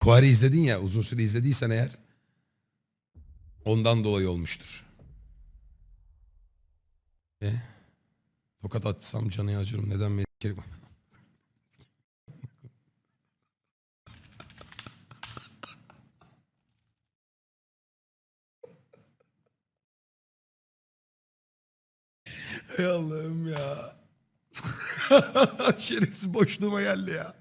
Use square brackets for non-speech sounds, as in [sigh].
Kuari izledin ya uzun süre izlediysen eğer ondan dolayı olmuştur. E? Tokat atsam canı acırım. Neden beni [laughs] s**erim? Ey Allah'ım ya. [laughs] Şerefsiz boşluğuma geldi ya.